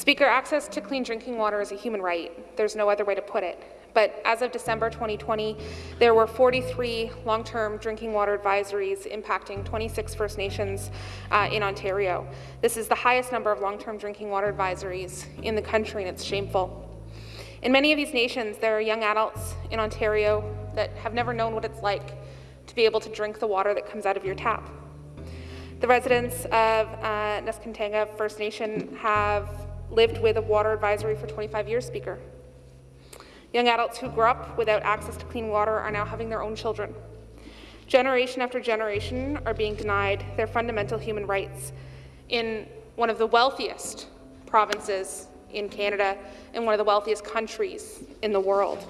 Speaker, access to clean drinking water is a human right. There's no other way to put it. But as of December 2020, there were 43 long-term drinking water advisories impacting 26 First Nations uh, in Ontario. This is the highest number of long-term drinking water advisories in the country, and it's shameful. In many of these nations, there are young adults in Ontario that have never known what it's like to be able to drink the water that comes out of your tap. The residents of uh, First Nation have lived with a water advisory for 25 years, Speaker. Young adults who grew up without access to clean water are now having their own children. Generation after generation are being denied their fundamental human rights in one of the wealthiest provinces in Canada and one of the wealthiest countries in the world.